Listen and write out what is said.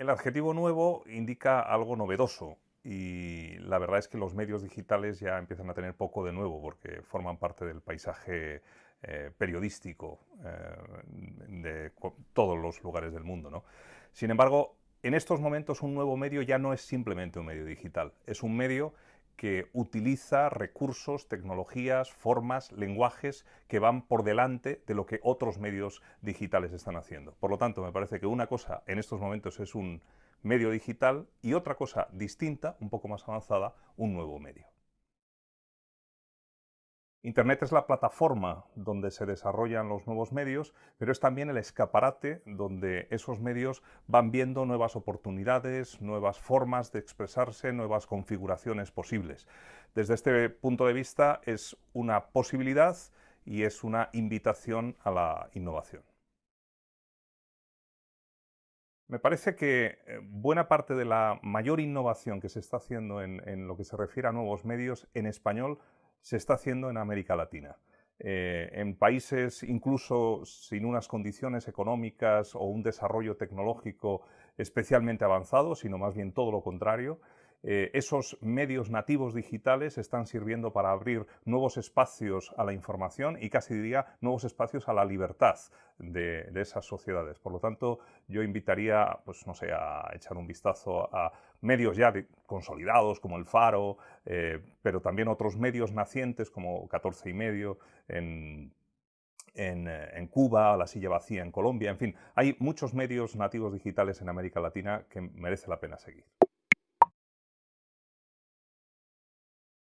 El adjetivo nuevo indica algo novedoso y la verdad es que los medios digitales ya empiezan a tener poco de nuevo porque forman parte del paisaje eh, periodístico eh, de todos los lugares del mundo. Sin embargo, en estos momentos un nuevo medio ya no es simplemente un medio digital, es un medio que utiliza recursos, tecnologías, formas, lenguajes que van por delante de lo que otros medios digitales están haciendo. Por lo tanto, me parece que una cosa en estos momentos es un medio digital y otra cosa distinta, un poco más avanzada, un nuevo medio. Internet es la plataforma donde se desarrollan los nuevos medios, pero es también el escaparate donde esos medios van viendo nuevas oportunidades, nuevas formas de expresarse, nuevas configuraciones posibles. Desde este punto de vista es una posibilidad y es una invitación a la innovación. Me parece que eh, buena parte de la mayor innovación que se está haciendo en, en lo que se refiere a nuevos medios en español se está haciendo en América Latina. Eh, en países incluso sin unas condiciones económicas o un desarrollo tecnológico especialmente avanzado, sino más bien todo lo contrario, eh, esos medios nativos digitales están sirviendo para abrir nuevos espacios a la información y casi diría nuevos espacios a la libertad de, esas sociedades. Por lo tanto, yo invitaría, pues no sé, a echar un vistazo a medios ya consolidados como el Faro, eh, pero también otros medios nacientes como 14 y medio en eh, en, Cuba, La Silla Vacía en Colombia, en fin, hay muchos medios nativos digitales en América Latina que merece la pena seguir.